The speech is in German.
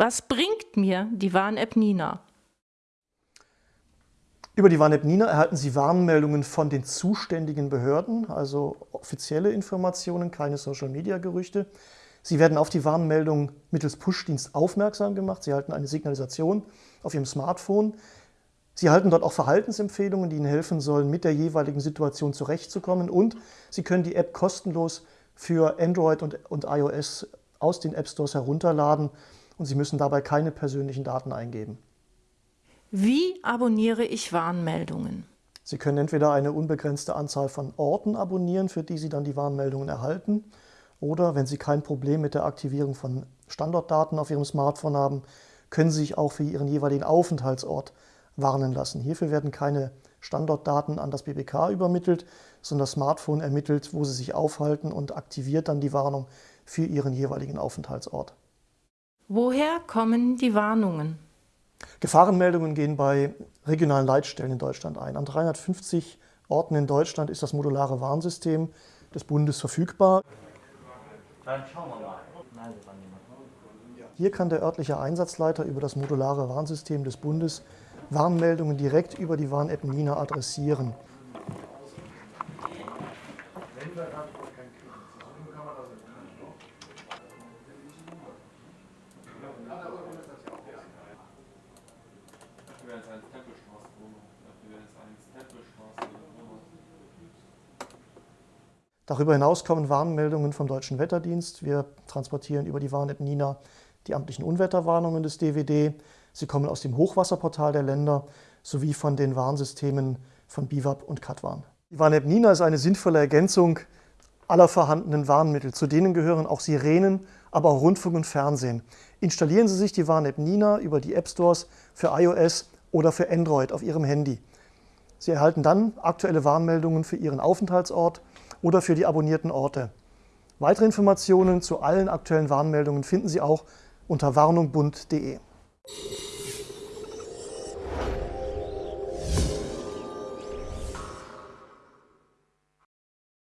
Was bringt mir die Warn-App Nina? Über die Warn-App Nina erhalten Sie Warnmeldungen von den zuständigen Behörden, also offizielle Informationen, keine Social-Media-Gerüchte. Sie werden auf die Warnmeldung mittels Push-Dienst aufmerksam gemacht. Sie erhalten eine Signalisation auf Ihrem Smartphone. Sie erhalten dort auch Verhaltensempfehlungen, die Ihnen helfen sollen, mit der jeweiligen Situation zurechtzukommen. Und Sie können die App kostenlos für Android und, und iOS aus den App Stores herunterladen und Sie müssen dabei keine persönlichen Daten eingeben. Wie abonniere ich Warnmeldungen? Sie können entweder eine unbegrenzte Anzahl von Orten abonnieren, für die Sie dann die Warnmeldungen erhalten, oder wenn Sie kein Problem mit der Aktivierung von Standortdaten auf Ihrem Smartphone haben, können Sie sich auch für Ihren jeweiligen Aufenthaltsort warnen lassen. Hierfür werden keine Standortdaten an das BBK übermittelt, sondern das Smartphone ermittelt, wo Sie sich aufhalten und aktiviert dann die Warnung für Ihren jeweiligen Aufenthaltsort. Woher kommen die Warnungen? Gefahrenmeldungen gehen bei regionalen Leitstellen in Deutschland ein. An 350 Orten in Deutschland ist das modulare Warnsystem des Bundes verfügbar. Hier kann der örtliche Einsatzleiter über das modulare Warnsystem des Bundes Warnmeldungen direkt über die Warn-App Nina adressieren. Darüber hinaus kommen Warnmeldungen vom Deutschen Wetterdienst. Wir transportieren über die Warn-App Nina die amtlichen Unwetterwarnungen des DWD. Sie kommen aus dem Hochwasserportal der Länder sowie von den Warnsystemen von BIWAP und Katwarn. Die Warn-App Nina ist eine sinnvolle Ergänzung aller vorhandenen Warnmittel. Zu denen gehören auch Sirenen, aber auch Rundfunk und Fernsehen. Installieren Sie sich die Warn-App Nina über die App Stores für iOS oder für Android auf Ihrem Handy. Sie erhalten dann aktuelle Warnmeldungen für Ihren Aufenthaltsort oder für die abonnierten Orte. Weitere Informationen zu allen aktuellen Warnmeldungen finden Sie auch unter warnungbund.de.